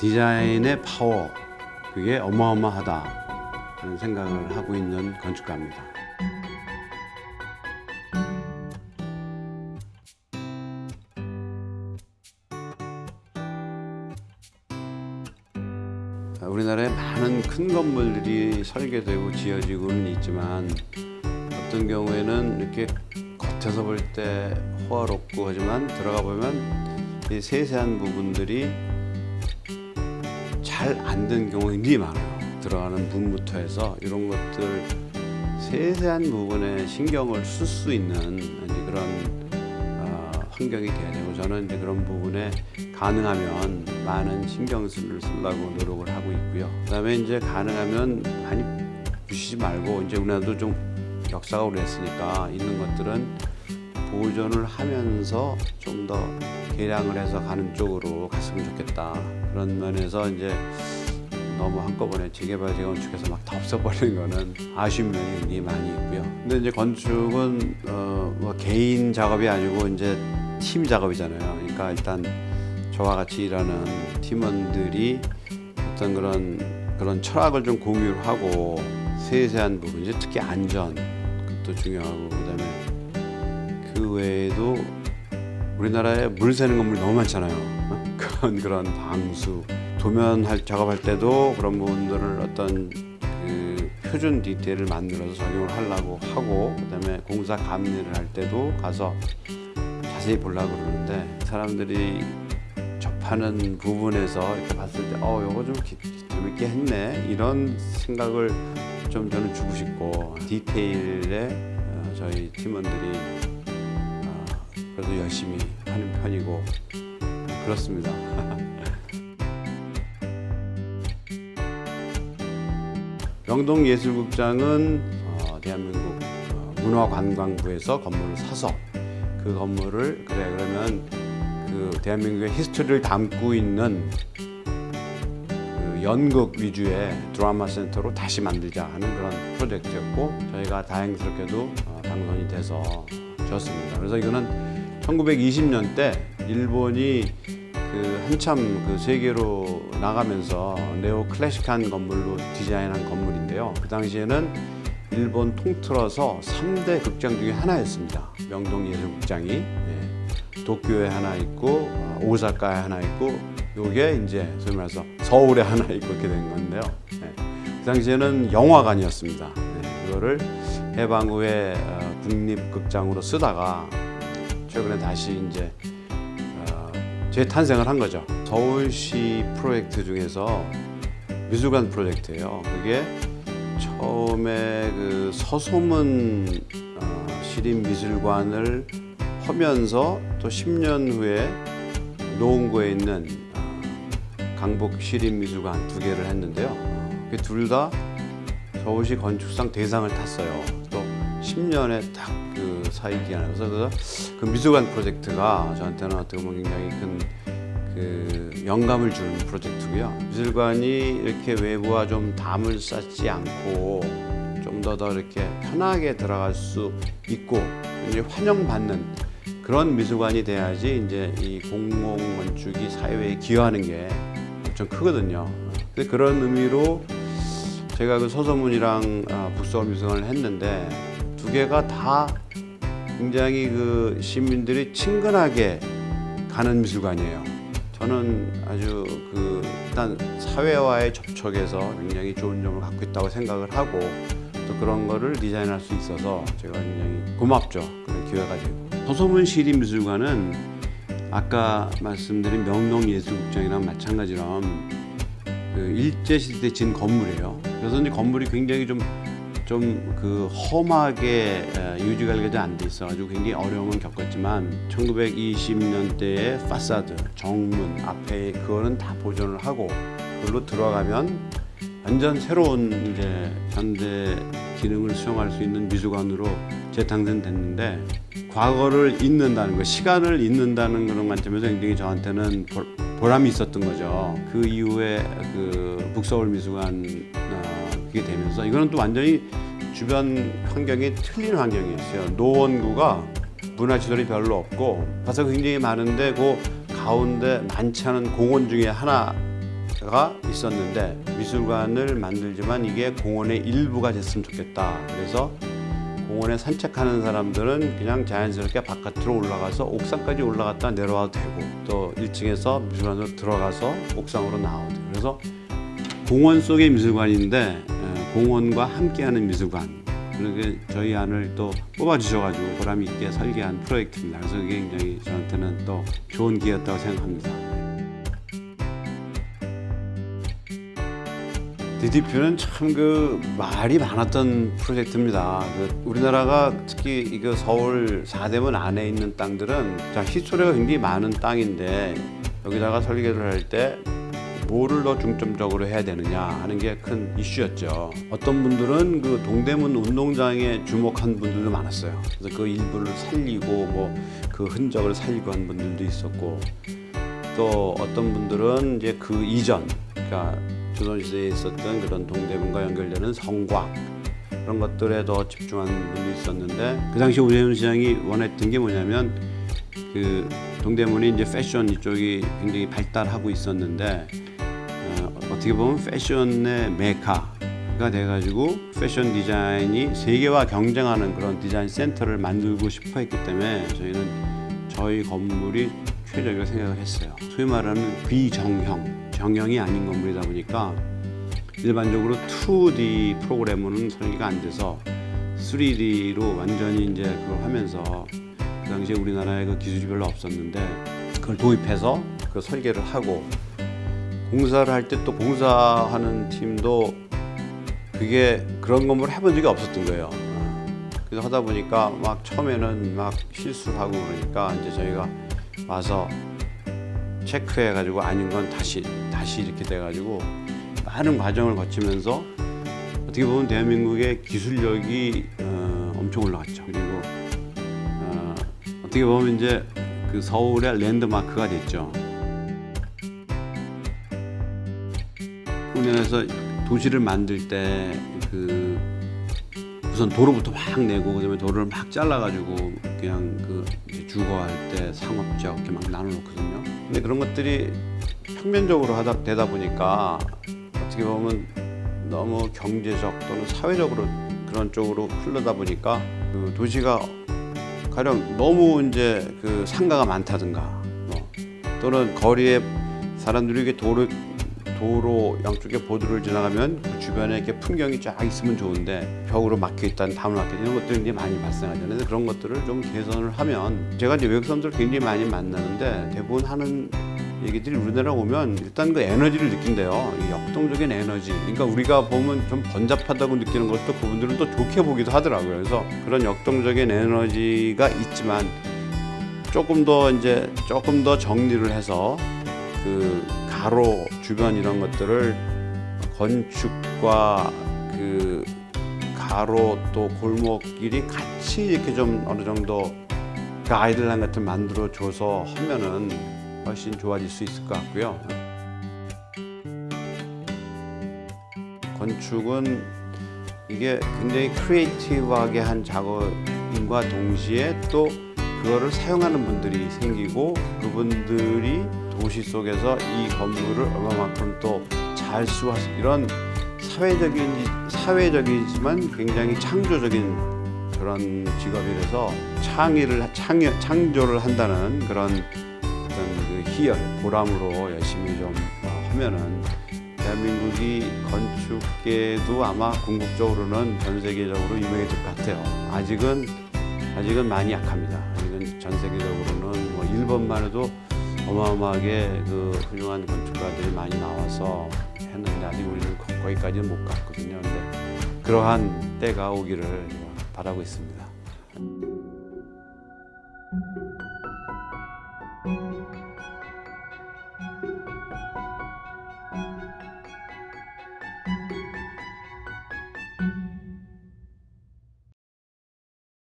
디자인의 파워 그게 어마어마하다 그런 생각을 하고 있는 건축가입니다. 우리나라에 많은 큰 건물들이 설계되고 지어지고는 있지만 어떤 경우에는 이렇게 겉에서 볼 때 호화롭고 하지만 들어가 보면 이 세세한 부분들이 잘 안 된 경우가 굉장히 많아요. 들어가는 문부터 해서 이런 것들 세세한 부분에 신경을 쓸 수 있는 이제 그런 어, 환경이 돼야 되고 저는 이제 그런 부분에 가능하면 많은 신경을 쓰려고 노력을 하고 있고요. 그 다음에 이제 가능하면 많이 부시지 말고 이제 우리나라도 좀 역사가 오래됐으니까 있는 것들은 보존을 하면서 좀 더 개량을 해서 가는 쪽으로 갔으면 좋겠다. 그런 면에서 이제 너무 한꺼번에 재개발 재건축해서 막 다 없애버리는 거는 아쉬운 면이 많이 있고요. 근데 이제 건축은 어, 뭐 개인 작업이 아니고 이제 팀 작업이잖아요. 그러니까 일단 저와 같이 일하는 팀원들이 어떤 그런 그런 철학을 좀 공유를 하고 세세한 부분 이제 특히 안전 그것도 중요하고 그다음에 그 외에도 우리나라에 물 새는 건물이 너무 많잖아요. 어? 그런 그런 방수 도면 할 작업할 때도 그런 부분들을 어떤 그 표준 디테일을 만들어서 적용을 하려고 하고 그 다음에 공사 감리를 할 때도 가서 자세히 보려고 그러는데 사람들이 접하는 부분에서 이렇게 봤을 때 어, 요거 좀 기- 재밌게 했네 이런 생각을 좀 저는 주고 싶고 디테일에 어, 저희 팀원들이 어, 그래도 열심히 하는 편이고 그렇습니다. 명동예술극장은 어, 대한민국 어, 문화관광부에서 건물을 사서 그 건물을 그래 그러면 그 대한민국의 히스토리를 담고 있는 그 연극 위주의 드라마 센터로 다시 만들자 하는 그런 프로젝트였고 저희가 다행스럽게도 어, 당선이 돼서 졌습니다. 그래서 이거는 1920년 때 일본이 그 한참 그 세계로 나가면서 네오 클래식한 건물로 디자인한 건물인데요. 그 당시에는 일본 통틀어서 3대 극장 중에 하나였습니다. 명동예술극장이 예. 도쿄에 하나 있고 어, 오사카에 하나 있고 요게 이제 소위 말해서 서울에 하나 있고 이렇게 된 건데요. 예. 그 당시에는 영화관이었습니다. 예. 그거를 해방 후에 어, 국립극장으로 쓰다가 최근에 다시 이제 어, 재탄생을 한 거죠. 서울시 프로젝트 중에서 미술관 프로젝트예요. 그게 처음에 그 서소문 어, 시립미술관을 하면서 또 10년 후에 노원구에 있는 어, 강북 시립미술관 두 개를 했는데요. 어, 둘다 서울시 건축상 대상을 탔어요. 또 10년에 딱그 사이 기간에 그래서 그 미술관 프로젝트가 저한테는 어떻게 보면 굉장히 큰 그 영감을 주는 프로젝트고요. 미술관이 이렇게 외부와 좀 담을 쌓지 않고 좀 더 더 이렇게 편하게 들어갈 수 있고 이제 환영받는 그런 미술관이 돼야지 이제 이 공공 건축이 사회에 기여하는 게 엄청 크거든요. 근데 그런 의미로 제가 그 서소문이랑 아, 북서울 미술관을 했는데 두 개가 다 굉장히 그 시민들이 친근하게 가는 미술관이에요. 저는 아주 그 일단 사회와의 접촉에서 굉장히 좋은 점을 갖고 있다고 생각을 하고 또 그런 거를 디자인할 수 있어서 제가 굉장히 고맙죠. 그런 기회가 되고. 서소문 시립미술관은 아까 말씀드린 명동예술국장이랑 마찬가지로 그 일제 시대 진 건물이에요. 그래서 이제 건물이 굉장히 좀 좀 그 험하게 에, 유지가 되지 안돼 있어가지고 굉장히 어려움을 겪었지만 1920년대의 파사드 정문 앞에 그거는 다 보존을 하고 그걸로 들어가면 완전 새로운 이제 현대 기능을 수용할 수 있는 미술관으로 재탄생됐는데 과거를 잊는다는 거, 시간을 잊는다는 그런 관점에서 굉장히 저한테는 보- 보람이 있었던 거죠. 그 이후에 그 북서울 미술관 어, 그게 되면서 이거는 또 완전히 주변 환경이 틀린 환경이었어요. 노원구가 문화시설이 별로 없고 가서 굉장히 많은데 그 가운데 많지 않은 공원 중에 하나 가 있었는데 미술관을 만들지만 이게 공원의 일부가 됐으면 좋겠다. 그래서 공원에 산책하는 사람들은 그냥 자연스럽게 바깥으로 올라가서 옥상까지 올라갔다 내려와도 되고 또 1층에서 미술관으로 들어가서 옥상으로 되고 그래서 공원 속의 미술관인데 에, 공원과 함께하는 미술관 그렇게 저희 안을 또 뽑아주셔가지고 보람 있게 설계한 프로젝트입니다. 그래서 그게 굉장히 저한테는 또 좋은 기회였다고 생각합니다. DDP는 참 그 말이 많았던 프로젝트입니다. 그 우리나라가 특히 이거 서울 사대문 안에 있는 땅들은 자 히스토리가 굉장히 많은 땅인데 여기다가 설계를 할 때 뭐를 더 중점적으로 해야 되느냐 하는 게 큰 이슈였죠. 어떤 분들은 그 동대문 운동장에 주목한 분들도 많았어요. 그래서 그 일부를 살리고 뭐 그 흔적을 살리고 한 분들도 있었고 또 어떤 분들은 이제 그 이전 그러니까 조선시대에 있었던 그런 동대문과 연결되는 성곽 그런 것들에 더 집중하는 분도 있었는데 그 당시 오재훈 시장이 원했던 게 뭐냐면 그 동대문이 이제 패션 이쪽이 굉장히 발달하고 있었는데 어, 어떻게 보면 패션의 메카가 돼가지고 패션 디자인이 세계와 경쟁하는 그런 디자인 센터를 만들고 싶어 했기 때문에 저희는 저희 건물이 최적이라고 생각을 했어요. 소위 말하는 비정형, 정형이 아닌 건물이다 보니까 일반적으로 2D 프로그램으로는 설계가 안 돼서 3D로 완전히 이제 그걸 하면서 그 당시에 우리나라에 그 기술이 별로 없었는데 그걸 도입해서 그 설계를 하고 공사를 할 때또 공사하는 팀도 그게 그런 건물을 해본 적이 없었던 거예요. 그래서 하다 보니까 막 처음에는 막 실수를 하고 그러니까 이제 저희가 와서 체크해 가지고 아닌 건 다시 다시 이렇게 돼 가지고 많은 과정을 거치면서 어떻게 보면 대한민국의 기술력이 어, 엄청 올라갔죠. 그리고 어, 어떻게 보면 이제 그 서울의 랜드마크가 됐죠. 우리나라에서 도시를 만들 때 그 우선 도로부터 막 내고 그다음에 도로를 막 잘라가지고 그냥 그 주거할 때 상업지역 이렇게 막 나눠놓거든요. 근데 그런 것들이 평면적으로 하다 되다 보니까 어떻게 보면 너무 경제적 또는 사회적으로 그런 쪽으로 흐르다 보니까 그 도시가 가령 너무 이제 그 상가가 많다든가 뭐 또는 거리에 사람들이 이게 도로 도로 양쪽에 보도를 지나가면 그 주변에 이렇게 풍경이 쫙 있으면 좋은데 벽으로 막혀 있다는 다문 막혀 이런 것들이 이제 많이 발생하잖아요. 그래서 그런 것들을 좀 개선을 하면 제가 이제 외국 사람들 굉장히 많이 만나는데 대부분 하는 얘기들이 우리나라 오면 일단 그 에너지를 느낀대요. 이 역동적인 에너지. 그러니까 우리가 보면 좀 번잡하다고 느끼는 것도 그분들은 또 좋게 보기도 하더라고요. 그래서 그런 역동적인 에너지가 있지만 조금 더 이제 조금 더 정리를 해서 그 가로 주변 이런 것들을 건축과 그 가로 또 골목길이 같이 이렇게 좀 어느 정도 가이드라인 같은 만들어 줘서 하면은 훨씬 좋아질 수 있을 것 같고요. 건축은 이게 굉장히 크리에이티브하게 한 작업인과 동시에 또 그거를 사용하는 분들이 생기고 그분들이 도시 속에서 이 건물을 얼마만큼 또잘 쓰고 이런 사회적인 사회적이지만 굉장히 창조적인 그런 직업이라서 창의를 창 창조를 한다는 그런 어떤 그 희열 보람으로 열심히 좀 어, 하면은 대한민국이 건축계도 아마 궁극적으로는 전 세계적으로 유명해질 것 같아요. 아직은 아직은 많이 약합니다. 아직은 전 세계적으로는 뭐 일본만 해도 어마어마하게 그 훌륭한 건축가들이 많이 나와서 했는데 아직 우리는 거기까지는 못 갔거든요. 근데 그러한 때가 오기를 바라고 있습니다.